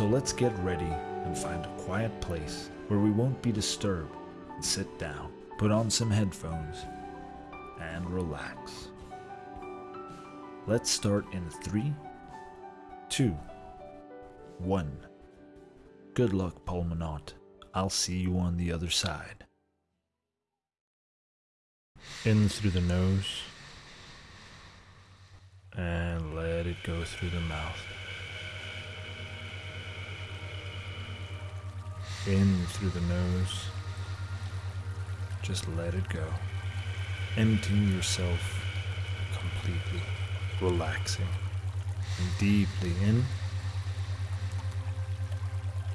So let's get ready and find a quiet place where we won't be disturbed and sit down, put on some headphones, and relax. Let's start in three, two, one. Good luck, Pulmonaut. I'll see you on the other side. In through the nose, and let it go through the mouth. In through the nose, just let it go. Emptying yourself completely, relaxing, and deeply in,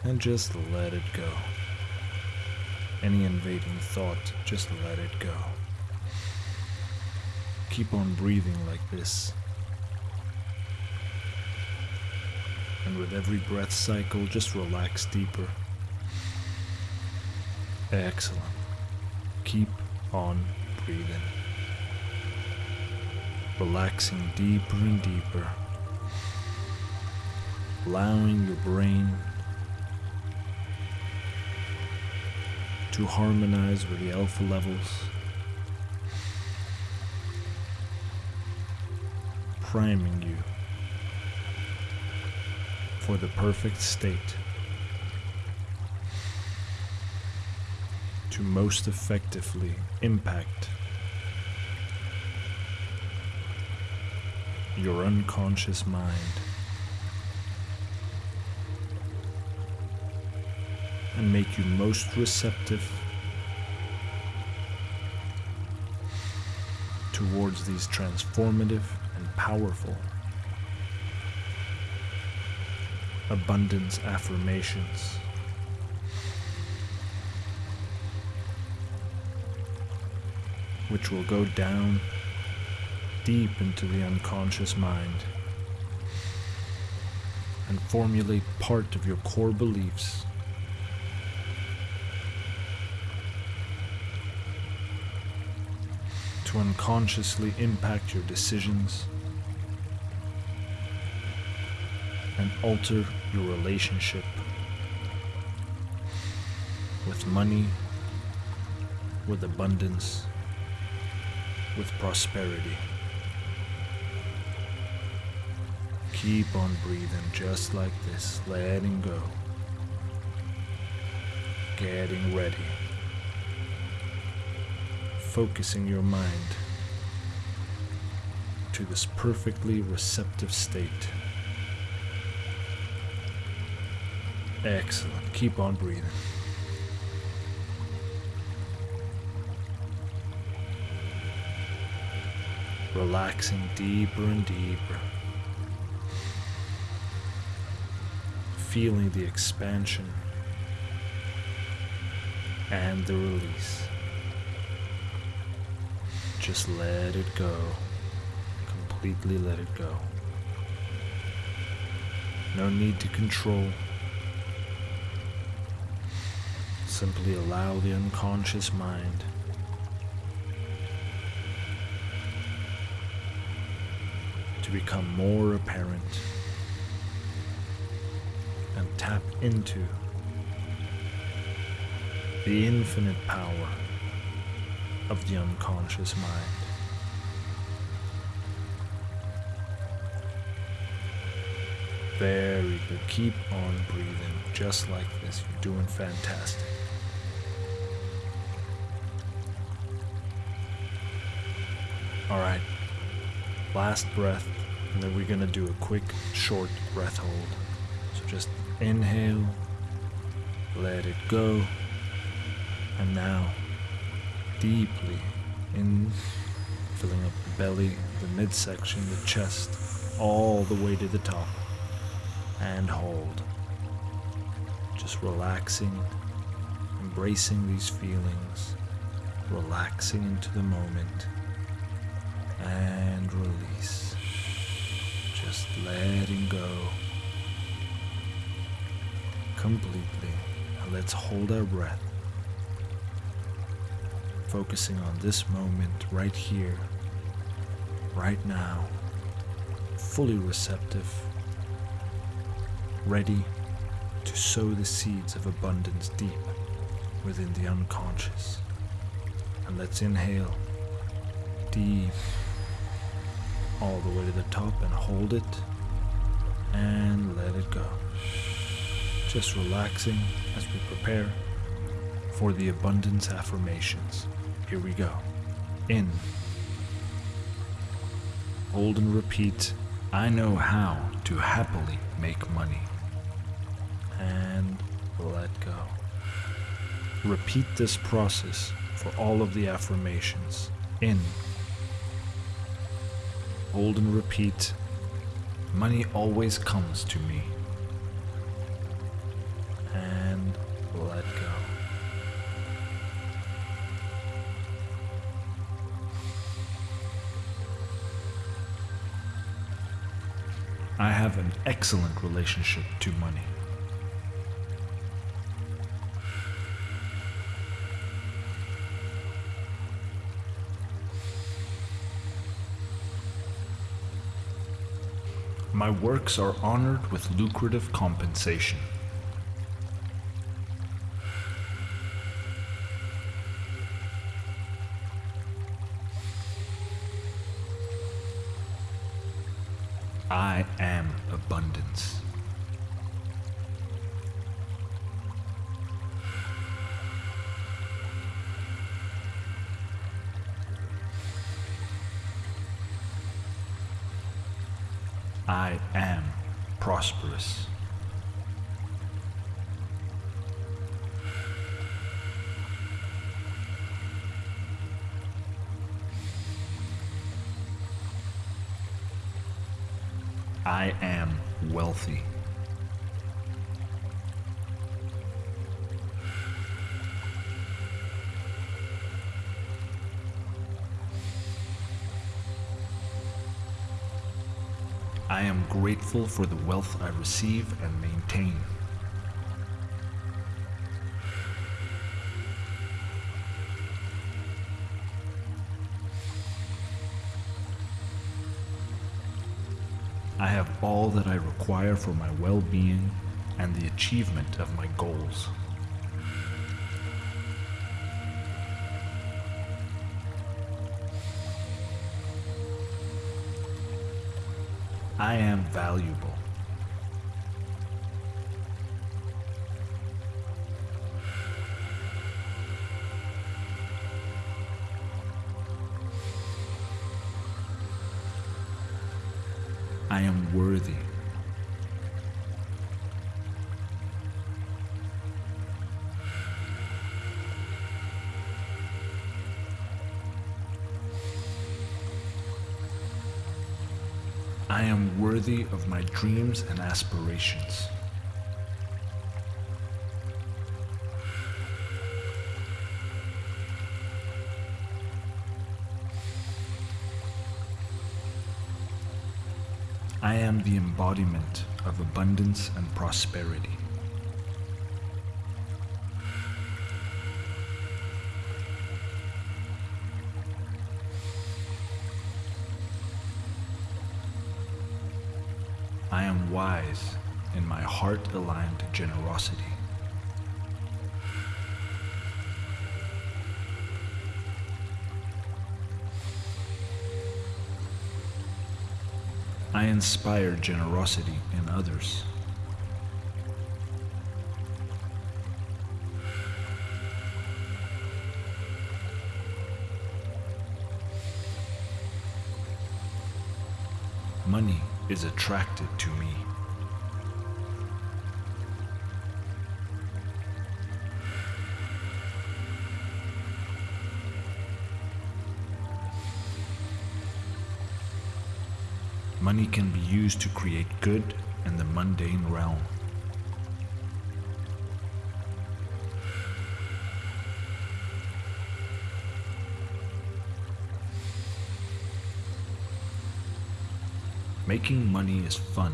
and just let it go. Any invading thought, just let it go. Keep on breathing like this. And with every breath cycle, just relax deeper. Excellent. Keep on breathing. Relaxing deeper and deeper. Allowing your brain to harmonize with the alpha levels. Priming you for the perfect state to most effectively impact your unconscious mind and make you most receptive towards these transformative and powerful abundance affirmations. Which will go down deep into the unconscious mind and formulate part of your core beliefs. To unconsciously impact your decisions and alter your relationship with money, with abundance, with prosperity. Keep on breathing just like this, letting go, getting ready, focusing your mind to this perfectly receptive state. Excellent. Keep on breathing. Relaxing deeper and deeper. Feeling the expansion and the release. Just let it go. Completely let it go. No need to control. Simply allow the unconscious mind to become more apparent and tap into the infinite power of the unconscious mind. Very good. Keep on breathing just like this. You're doing fantastic. All right. Last breath, and then we're to do a quick, short breath hold. So just inhale, let it go, and now deeply in, filling up the belly, the midsection, the chest, all the way to the top, and hold. Just relaxing, embracing these feelings, relaxing into the moment and release. Just letting go. Completely. And let's hold our breath, focusing on this moment right here, right now, fully receptive, ready to sow the seeds of abundance deep within the unconscious. And let's inhale. Deep all the way to the top and hold it and let it go. Just relaxing as we prepare for the abundance affirmations. Here we go. In. Hold and repeat. I know how to happily make money. And let go. Repeat this process for all of the affirmations. In. Hold and repeat. Money always comes to me. And let go. I have an excellent relationship to money. My works are honored with lucrative compensation. I am prosperous. I am wealthy. I am grateful for the wealth I receive and maintain. I have all that I require for my well being and the achievement of my goals. I am valuable. I am worthy. I am worthy of my dreams and aspirations. I am the embodiment of abundance and prosperity. I am wise in my heart aligned generosity. I inspire generosity in others. Is attracted to me. Money can be used to create good in the mundane realm. Making money is fun.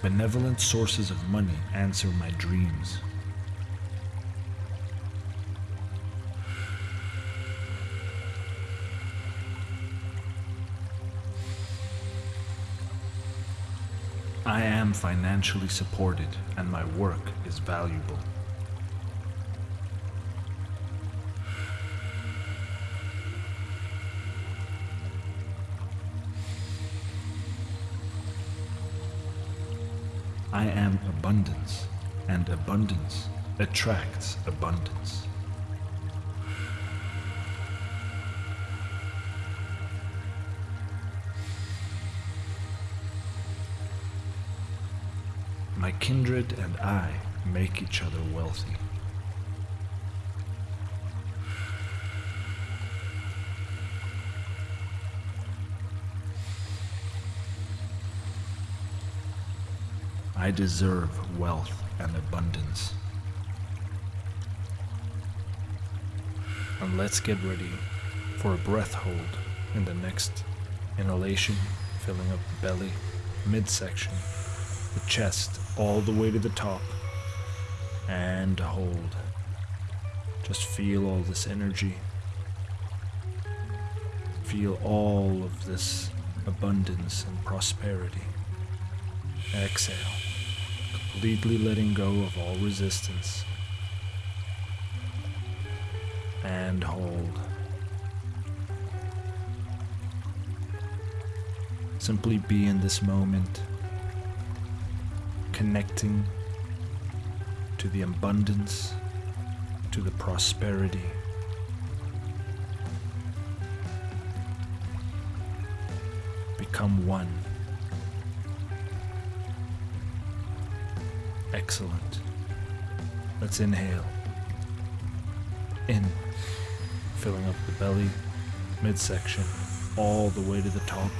Benevolent sources of money answer my dreams. Am financially supported and my work is valuable. I am abundance, and abundance attracts abundance. Kindred and I make each other wealthy. I deserve wealth and abundance. And let's get ready for a breath hold in the next inhalation, filling up the belly, midsection, the chest, all the way to the top, and hold. Just feel all this energy. Feel all of this abundance and prosperity. Exhale, completely letting go of all resistance. And hold. Simply be in this moment, connecting to the abundance, to the prosperity. Become one. Excellent. Let's inhale. In, filling up the belly, midsection, all the way to the top.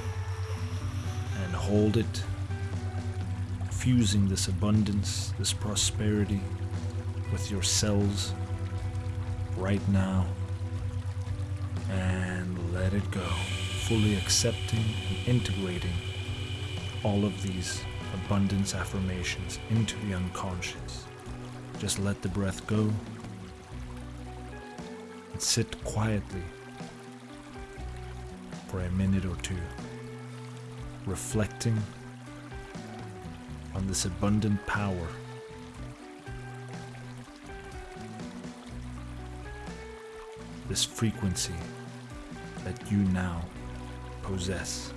And hold it, fusing this abundance, this prosperity with yourselves right now. And let it go, fully accepting and integrating all of these abundance affirmations into the unconscious. Just let the breath go and sit quietly for a minute or two, reflecting on this abundant power. This frequency that you now possess.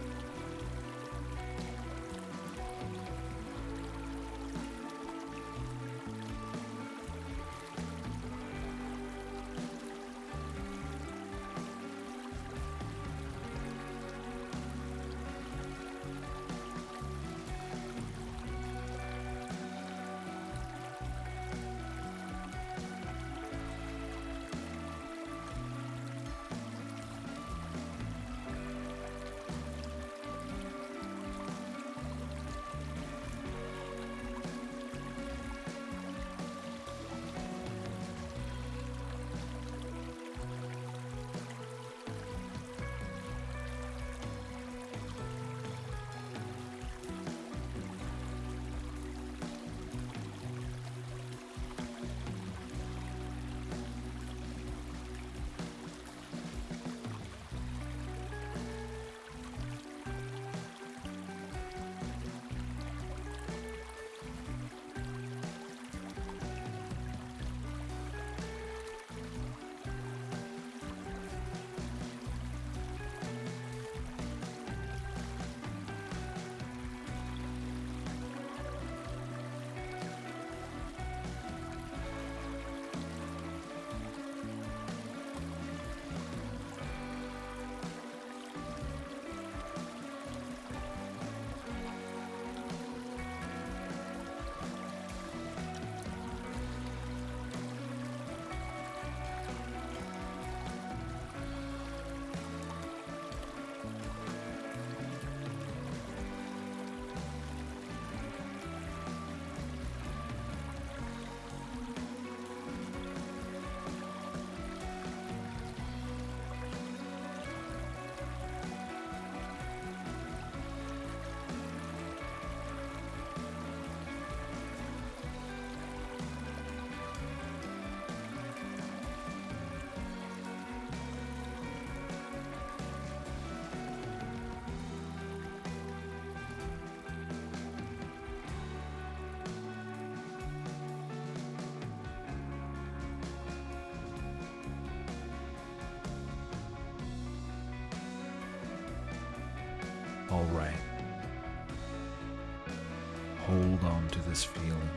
This feeling.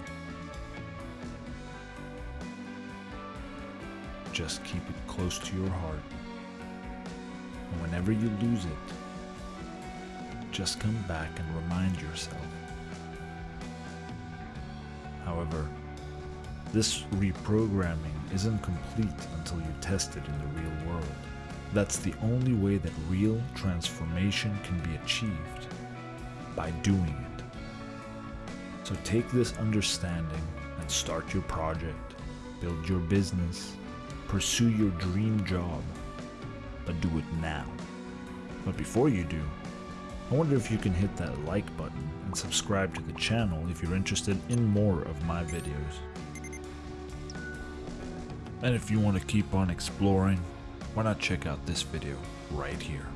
Just keep it close to your heart. And whenever you lose it, just come back and remind yourself. However, this reprogramming isn't complete until you test it in the real world. That's the only way that real transformation can be achieved by doing it. So take this understanding and start your project, build your business, pursue your dream job, but do it now. But before you do, I wonder if you can hit that like button and subscribe to the channel if you're interested in more of my videos. And if you want to keep on exploring, why not check out this video right here.